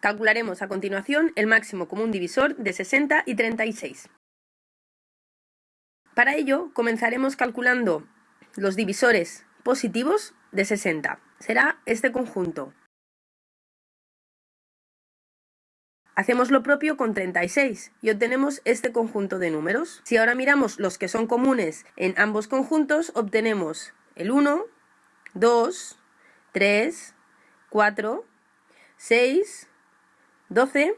Calcularemos a continuación el máximo común divisor de 60 y 36. Para ello, comenzaremos calculando los divisores positivos de 60. Será este conjunto. Hacemos lo propio con 36 y obtenemos este conjunto de números. Si ahora miramos los que son comunes en ambos conjuntos, obtenemos el 1, 2, 3, 4, 6, 12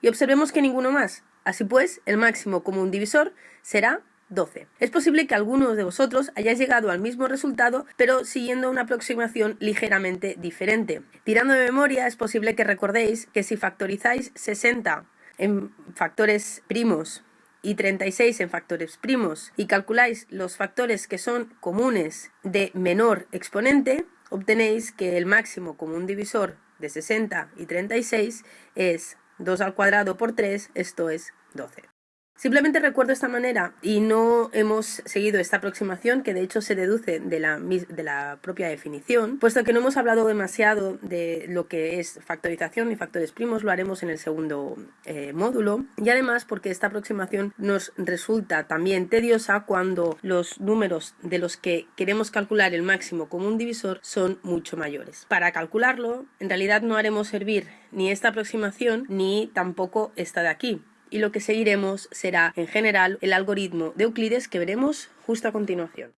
y observemos que ninguno más. Así pues, el máximo común divisor será 12. Es posible que algunos de vosotros hayáis llegado al mismo resultado, pero siguiendo una aproximación ligeramente diferente. Tirando de memoria, es posible que recordéis que si factorizáis 60 en factores primos y 36 en factores primos y calculáis los factores que son comunes de menor exponente, obtenéis que el máximo común divisor de 60 y 36 es 2 al cuadrado por 3, esto es 12. Simplemente recuerdo esta manera y no hemos seguido esta aproximación que de hecho se deduce de la, propia definición, puesto que no hemos hablado demasiado de lo que es factorización y factores primos, lo haremos en el segundo eh, módulo. Y además porque esta aproximación nos resulta también tediosa cuando los números de los que queremos calcular el máximo común divisor son mucho mayores. Para calcularlo, en realidad no haremos servir ni esta aproximación ni tampoco esta de aquí, y lo que seguiremos será en general el algoritmo de Euclides que veremos justo a continuación.